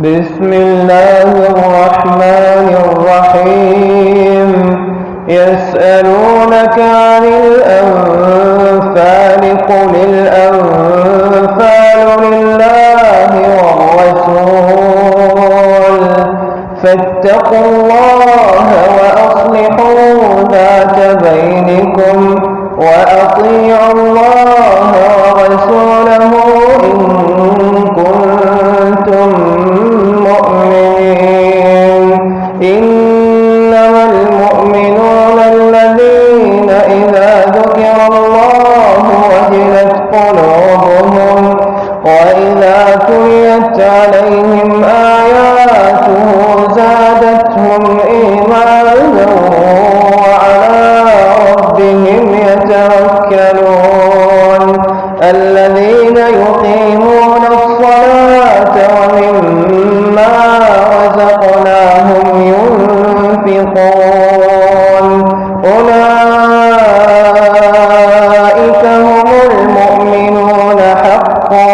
بسم الله الرحمن الرحيم. يسألونك عن الأنفال قل الأنفال لله والرسول. فاتقوا الله وأصلحوا ذات بينكم وأطيعوا الله ورسوله إن يقيمون الصلاة ومما رزقناهم ينفقون. أولئك هم المؤمنون حقا.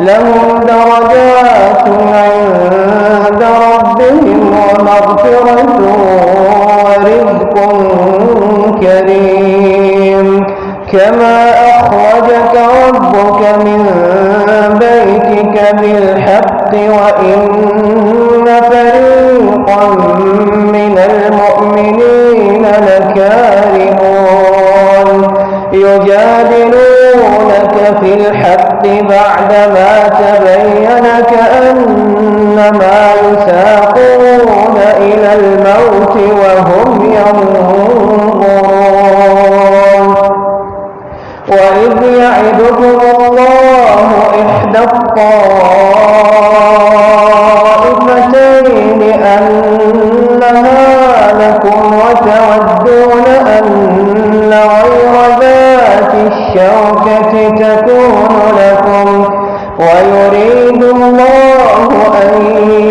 لهم درجات عند ربهم ومغفرة ورزق كريم. كما أخرجك ربك من بيتك بالحق وإن فريقا من المؤمنين لكارهون. يجادلونك في الحق بعدما وإذ يعدكم الله إحدى الطائفتين أنها لكم وتودون أن غير ذات الشوكة تكون لكم ويريد الله أن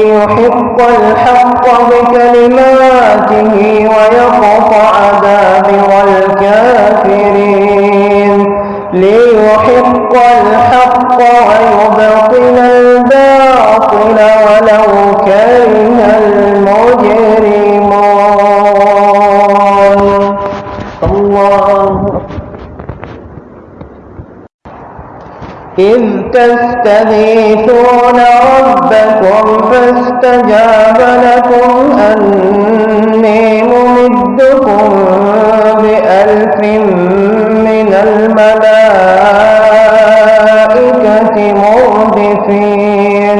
يحق الحق بكلماته ويقطع دابر إذ تستغيثون ربكم فاستجاب لكم أني ممدكم بألف من الملائكة مردفين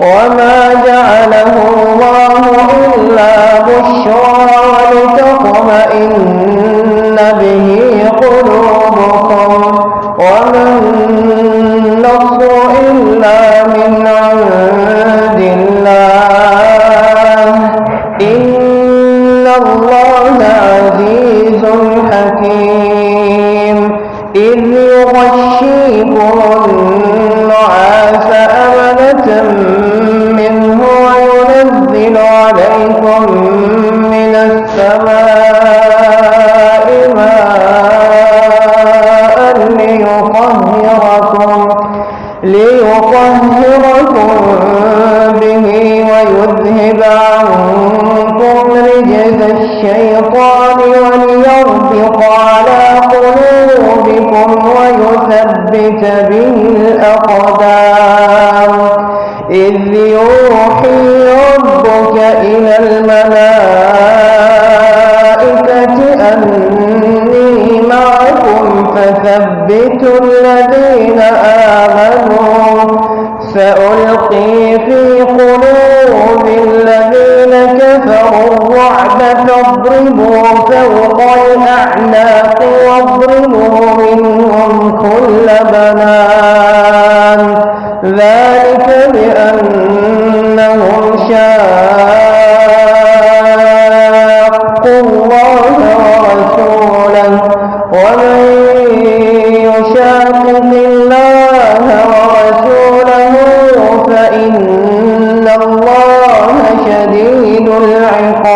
وما جعله الله وما النصر إلا من عند به الأقدام إذ يوحي ربك إلى الملائكة أني معكم فثبتوا الذين آمنوا سألقي في قلوب الذين كفروا الرعب فاضربوا فوق الأعناق واضربوا بنان. ذلك بأنهم شاقوا الله ورسوله. ومن يشاقق الله ورسوله فإن الله شديد العقاب.